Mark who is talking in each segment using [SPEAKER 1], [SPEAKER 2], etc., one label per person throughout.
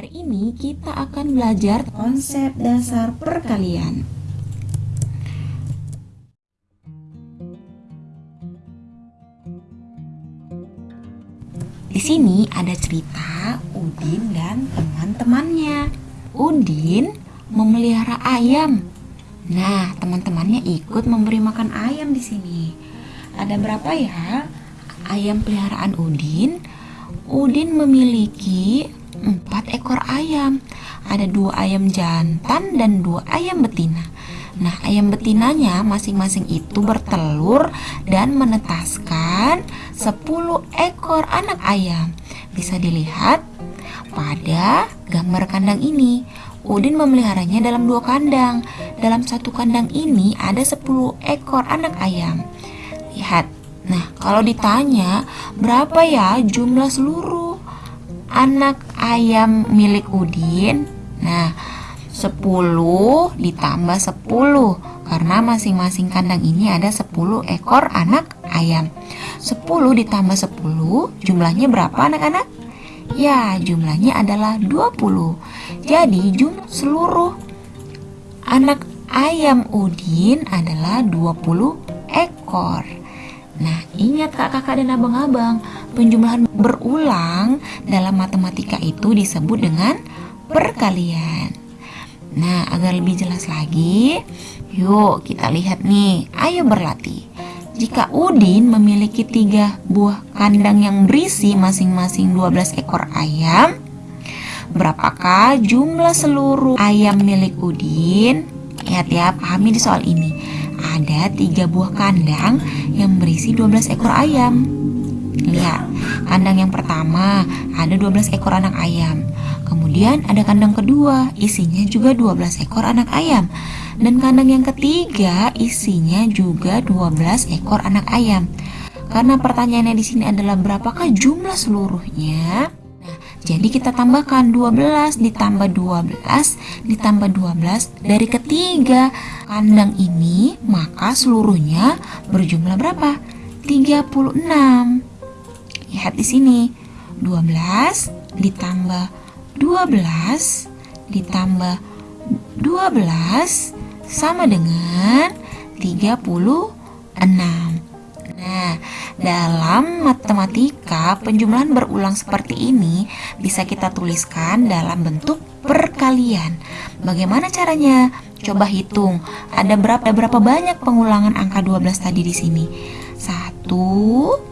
[SPEAKER 1] Hari ini kita akan belajar konsep dasar perkalian. Di sini ada cerita Udin dan teman-temannya. Udin memelihara ayam. Nah, teman-temannya ikut memberi makan ayam di sini. Ada berapa ya ayam peliharaan Udin? Udin memiliki empat ekor ayam. Ada dua ayam jantan dan dua ayam betina. Nah, ayam betinanya masing-masing itu bertelur dan menetaskan 10 ekor anak ayam. Bisa dilihat pada gambar kandang ini. Udin memeliharanya dalam dua kandang. Dalam satu kandang ini ada 10 ekor anak ayam. Lihat. Nah, kalau ditanya berapa ya jumlah seluruh anak ayam milik Udin? Nah, 10 ditambah 10 karena masing-masing kandang ini ada 10 ekor anak ayam. 10 ditambah 10 jumlahnya berapa anak-anak? Ya, jumlahnya adalah 20. Jadi jumlah seluruh anak ayam Udin adalah 20 ekor. Nah, ingat kakak-kakak dan abang-abang, penjumlahan berulang dalam matematika itu disebut dengan perkalian. Nah, agar lebih jelas lagi, yuk kita lihat nih. Ayo berlatih. Jika Udin memiliki tiga buah kandang yang berisi masing-masing 12 ekor ayam, berapakah jumlah seluruh ayam milik Udin? Lihat ya, pahami di soal ini. Ada tiga buah kandang yang berisi 12 ekor ayam. Lihat, kandang yang pertama ada 12 ekor anak ayam. Kemudian ada kandang kedua, isinya juga 12 ekor anak ayam. Dan kandang yang ketiga isinya juga 12 ekor anak ayam. Karena pertanyaannya di sini adalah berapakah jumlah seluruhnya? Nah, jadi kita tambahkan 12 ditambah 12 ditambah 12 dari ketiga kandang ini, maka seluruhnya berjumlah berapa? 36. Lihat di sini. 12 ditambah 12 ditambah 12 sama dengan 36. Nah, dalam matematika penjumlahan berulang seperti ini bisa kita tuliskan dalam bentuk perkalian. Bagaimana caranya? Coba hitung. Ada berapa berapa banyak pengulangan angka 12 tadi di sini? 1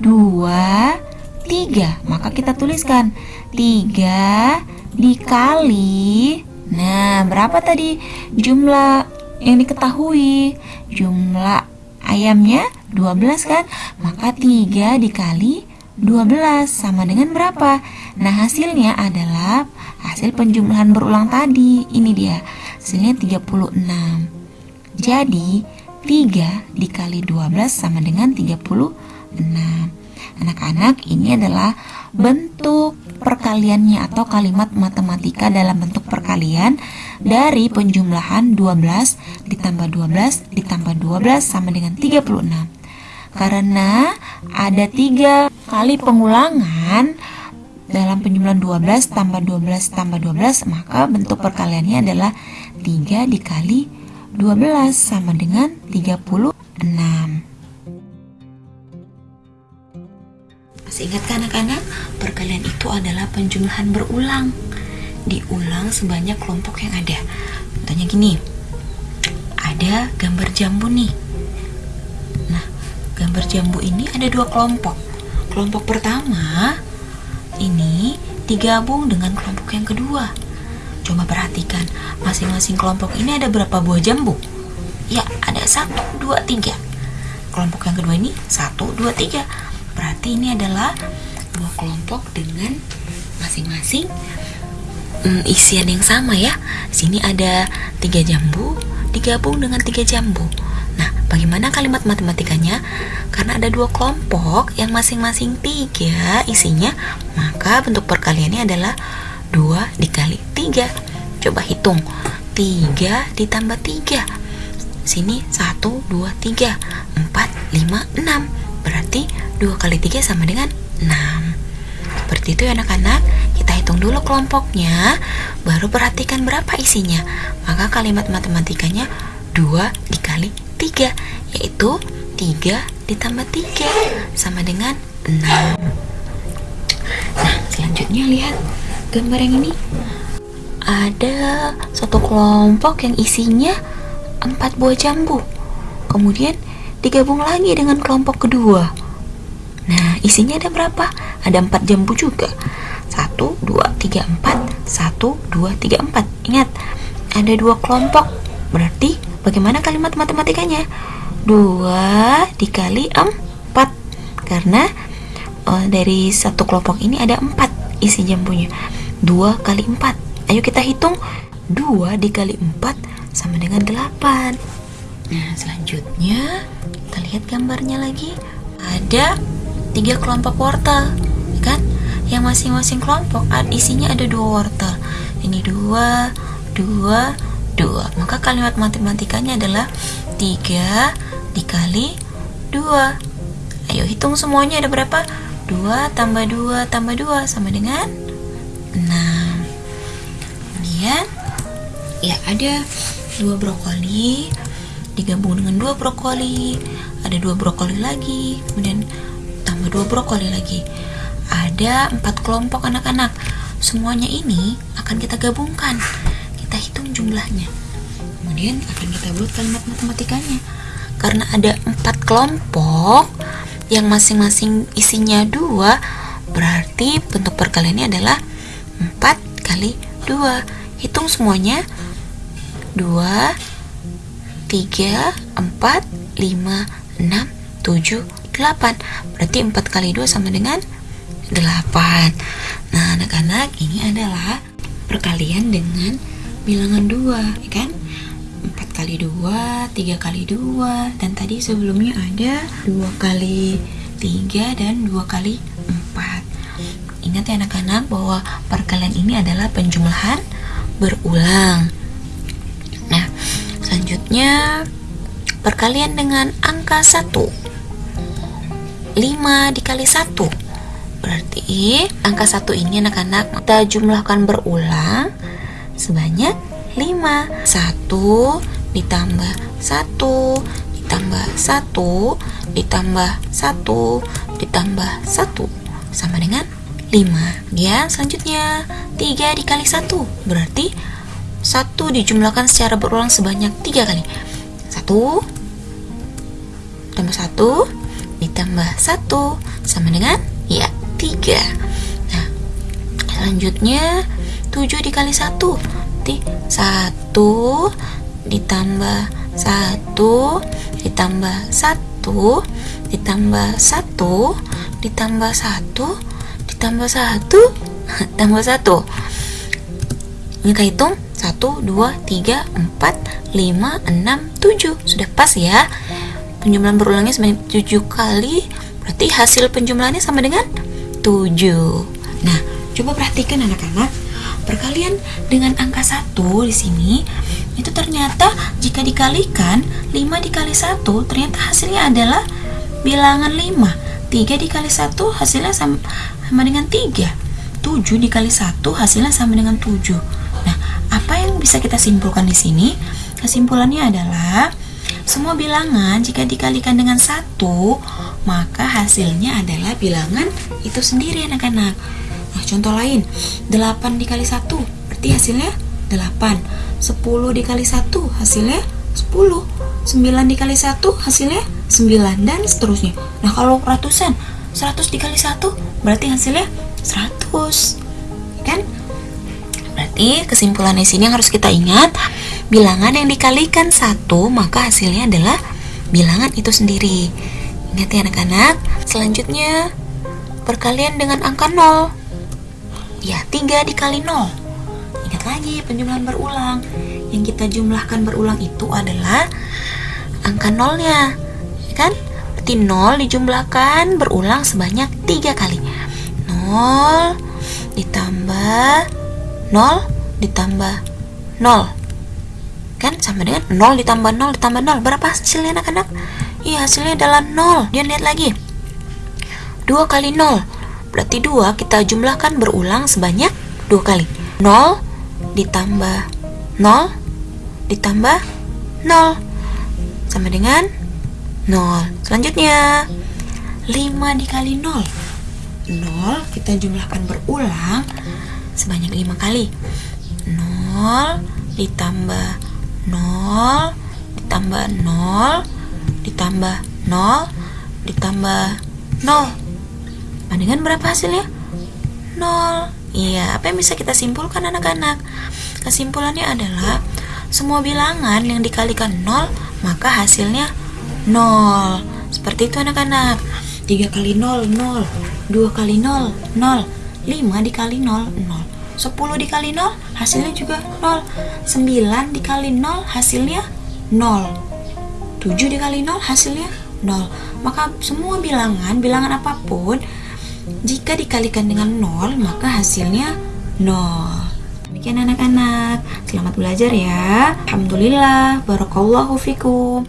[SPEAKER 1] 2 3 Maka kita tuliskan. 3 dikali Nah berapa tadi? Jumlah yang diketahui. Jumlah ayamnya 12 kan? Maka 3 dikali 12 sama dengan berapa? Nah hasilnya adalah hasil penjumlahan berulang tadi. Ini dia hasilnya 36 Jadi 3 dikali 12 sama dengan 36 Anak-anak, ini adalah bentuk perkaliannya atau kalimat matematika dalam bentuk perkalian dari penjumlahan 12 ditambah 12 ditambah 12 sama dengan 36. Karena ada tiga kali pengulangan dalam penjumlahan 12 tambah 12 tambah 12 maka bentuk perkaliannya adalah 3 dikali 12 sama dengan 36 Masih ingat kan anak-anak? Perkalian itu adalah penjumlahan berulang. Diulang sebanyak kelompok yang ada. Contohnya gini. Ada gambar jambu nih. Nah, gambar jambu ini ada dua kelompok. Kelompok pertama ini digabung dengan kelompok yang kedua. Coba perhatikan, masing-masing kelompok ini ada berapa buah jambu? Ya, ada satu, dua, tiga. Kelompok yang kedua ini satu, dua, tiga Berarti ini adalah dua kelompok dengan masing-masing hmm, isian yang sama ya. Sini ada tiga jambu digabung dengan tiga jambu. Nah, bagaimana kalimat matematikanya? Karena ada dua kelompok yang masing-masing tiga isinya, maka bentuk perkaliannya adalah dua dikali tiga. Coba hitung. tiga ditambah tiga Sini satu dua tiga empat lima enam Berarti 2 kali 3 sama dengan 6 Seperti itu ya anak-anak Kita hitung dulu kelompoknya, baru perhatikan berapa isinya. Maka kalimat matematikanya 2 dikali 3, yaitu 3 ditambah 3 sama dengan 6. Nah, selanjutnya lihat gambar yang ini. Ada satu kelompok yang isinya 4 buah jambu. Kemudian digabung lagi dengan kelompok kedua. Nah, isinya ada berapa? Ada 4 jambu juga. 1, 2, 3, 4 1, 2, 3, 4 Ingat, ada dua kelompok Berarti bagaimana kalimat matematikanya? 2 dikali 4 Karena uh, dari satu kelompok ini ada 4 isi jambunya 2 kali 4 Ayo kita hitung 2 dikali 4 sama dengan 8 Nah selanjutnya kita lihat gambarnya lagi. Ada tiga kelompok wortel kan? Yang masing-masing kelompok isinya ada dua wortel. Ini dua dua dua. Maka kalimat matematikanya adalah tiga dikali dua. Ayo hitung semuanya ada berapa? Dua tambah dua tambah dua sama dengan enam. Kemudian ya ada dua brokoli digabung dengan dua brokoli ada dua brokoli lagi kemudian tambah dua brokoli lagi. Ada empat kelompok anak-anak. Semuanya ini akan kita gabungkan. Kita hitung jumlahnya. Kemudian akan kita buat kalimat matematikanya. Karena ada empat kelompok yang masing-masing isinya dua berarti bentuk perkaliannya adalah 4 kali 2 hitung semuanya. 2 3 4 5 6 7 8 berarti 4 kali 2 sama dengan 8 nah anak-anak ini adalah perkalian dengan bilangan 2 ya kan? 4 kali 2 3 kali 2 dan tadi sebelumnya ada 2 kali 3 dan 2 kali 4 ingat ya anak-anak bahwa perkalian ini adalah penjumlahan berulang selanjutnya perkalian dengan angka 1 5 dikali 1 Berarti angka 1 ini anak-anak kita jumlahkan berulang. Sebanyak 5 1 ditambah 1 ditambah 1 ditambah 1 ditambah 1 sama dengan 5 Ya selanjutnya 3 dikali 1 berarti 1 dijumlahkan secara berulang sebanyak 3 kali. 1 tambah 1 ditambah 1 sama dengan ya 3 nah selanjutnya 7 dikali 1 berarti 1 ditambah 1 ditambah 1 ditambah 1 ditambah 1 ditambah 1 tambah 1 ini kita hitung 1, 2, 3, 4, 5, 6, 7 Sudah pas ya. Penjumlahan berulangnya sebanyak 7 kali. Berarti hasil penjumlahannya sama dengan 7 nah coba perhatikan anak-anak. Perkalian dengan angka 1 di sini itu ternyata jika dikalikan 5 dikali 1 ternyata hasilnya adalah bilangan 5 3 dikali 1 hasilnya sama, sama dengan 3 7 dikali 1 hasilnya sama dengan 7 nah apa yang bisa kita simpulkan di sini kesimpulannya adalah semua bilangan jika dikalikan dengan satu, maka hasilnya adalah bilangan itu sendiri anak-anak. Nah, contoh lain, 8 dikali 1, berarti hasilnya 8. 10 dikali 1, hasilnya 10. 9 dikali 1, hasilnya 9, dan seterusnya. Nah, kalau ratusan, 100 dikali 1, berarti hasilnya 100. Kan? Berarti kesimpulan di sini yang harus kita ingat, bilangan yang dikalikan satu maka hasilnya adalah bilangan itu sendiri. Ingat ya anak-anak. Selanjutnya perkalian dengan angka 0 ya 3 dikali 0 ingat lagi penjumlahan berulang. Yang kita jumlahkan berulang itu adalah angka nolnya. Ya kan? Berarti 0 dijumlahkan berulang sebanyak 3 kali 0 ditambah 0 ditambah 0 kan sama dengan 0 ditambah 0 ditambah 0 berapa hasilnya anak-anak? Iya hasilnya adalah 0 dia lihat lagi. 2 kali 0 berarti 2 kita jumlahkan berulang sebanyak dua kali. 0 ditambah 0 ditambah 0 sama dengan 0 selanjutnya 5 dikali 0 0 kita jumlahkan berulang sebanyak 5 kali. 0 ditambah 0 ditambah 0 ditambah 0 ditambah 0 dengan berapa hasilnya? 0 Iya, apa yang bisa kita simpulkan anak-anak? Kesimpulannya adalah semua bilangan yang dikalikan 0 maka hasilnya 0 Seperti itu anak-anak. 3 kali 0, 0 2 kali 0, 0 5 dikali 0, 0 10 dikali 0 hasilnya juga 0 9 dikali 0 hasilnya 0 7 dikali 0 hasilnya 0 maka semua bilangan, bilangan apa pun jika dikalikan dengan 0 maka hasilnya 0 demikian anak-anak. Selamat belajar ya. Alhamdulillah. Barakallahu fikum